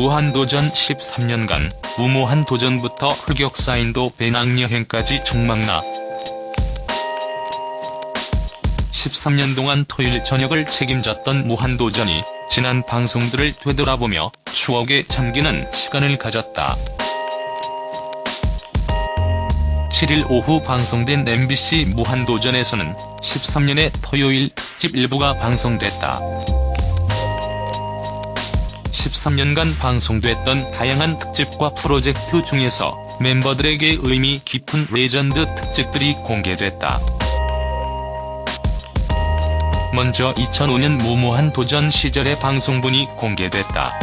무한도전 13년간 무모한 도전부터 흑역사인도 배낭여행까지 총망라 13년 동안 토요일 저녁을 책임졌던 무한도전이 지난 방송들을 되돌아보며 추억에 잠기는 시간을 가졌다. 7일 오후 방송된 MBC 무한도전에서는 13년의 토요일 특집 일부가 방송됐다. 13년간 방송됐던 다양한 특집과 프로젝트 중에서 멤버들에게 의미 깊은 레전드 특집들이 공개됐다. 먼저 2005년 무모한 도전 시절의 방송분이 공개됐다.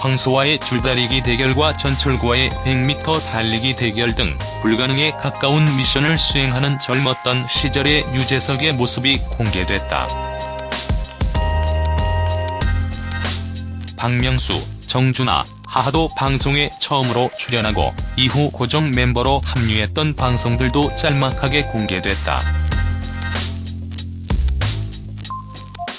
황소와의 줄다리기 대결과 전철과의 100m 달리기 대결 등 불가능에 가까운 미션을 수행하는 젊었던 시절의 유재석의 모습이 공개됐다. 박명수, 정준하, 하하도 방송에 처음으로 출연하고 이후 고정 멤버로 합류했던 방송들도 짤막하게 공개됐다.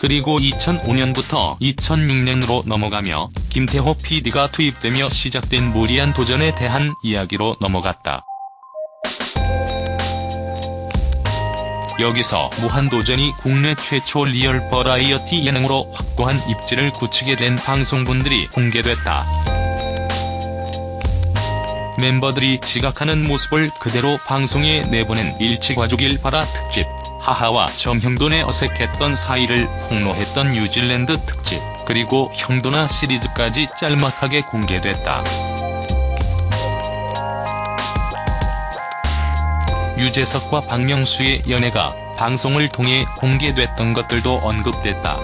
그리고 2005년부터 2006년으로 넘어가며 김태호 PD가 투입되며 시작된 무리한 도전에 대한 이야기로 넘어갔다. 여기서 무한도전이 국내 최초 리얼 버라이어티 예능으로 확고한 입지를 굳히게 된 방송분들이 공개됐다. 멤버들이 지각하는 모습을 그대로 방송에 내보낸 일치과족일 바라 특집, 하하와 점형돈의 어색했던 사이를 폭로했던 뉴질랜드 특집, 그리고 형도나 시리즈까지 짤막하게 공개됐다. 유재석과 박명수의 연애가 방송을 통해 공개됐던 것들도 언급됐다.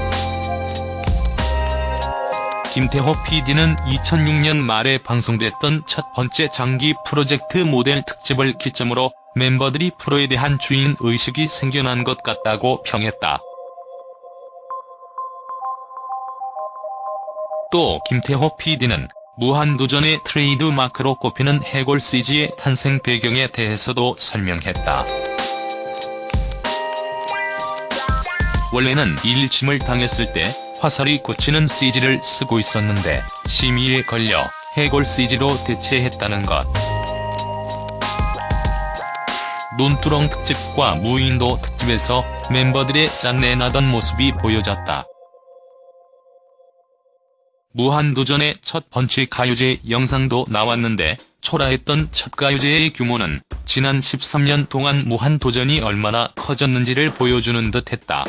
김태호 PD는 2006년 말에 방송됐던 첫 번째 장기 프로젝트 모델 특집을 기점으로 멤버들이 프로에 대한 주인의식이 생겨난 것 같다고 평했다. 또 김태호 PD는 무한도전의 트레이드 마크로 꼽히는 해골 CG의 탄생 배경에 대해서도 설명했다. 원래는 일침을 당했을 때 화살이 꽂히는 CG를 쓰고 있었는데 심의에 걸려 해골 CG로 대체했다는 것. 논두렁 특집과 무인도 특집에서 멤버들의 짠내나던 모습이 보여졌다. 무한도전의 첫 번째 가요제 영상도 나왔는데 초라했던 첫 가요제의 규모는 지난 13년 동안 무한도전이 얼마나 커졌는지를 보여주는 듯했다.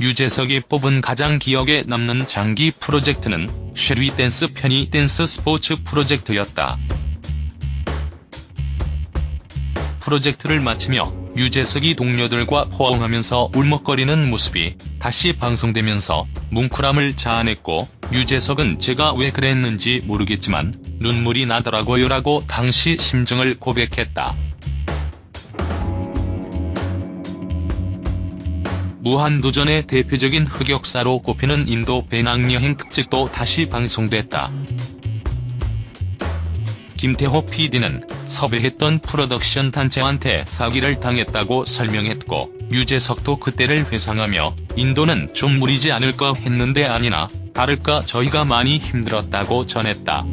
유재석이 뽑은 가장 기억에 남는 장기 프로젝트는 Shall We Dance 편의 댄스 스포츠 프로젝트였다. 프로젝트를 마치며 유재석이 동료들과 포옹하면서 울먹거리는 모습이 다시 방송되면서 뭉클함을 자아냈고 유재석은 제가 왜 그랬는지 모르겠지만 눈물이 나더라고요 라고 당시 심정을 고백했다. 무한도전의 대표적인 흑역사로 꼽히는 인도 배낭여행 특집도 다시 방송됐다. 김태호 PD는 섭외했던 프로덕션 단체한테 사기를 당했다고 설명했고 유재석도 그때를 회상하며 인도는 좀 무리지 않을까 했는데 아니나 다를까 저희가 많이 힘들었다고 전했다.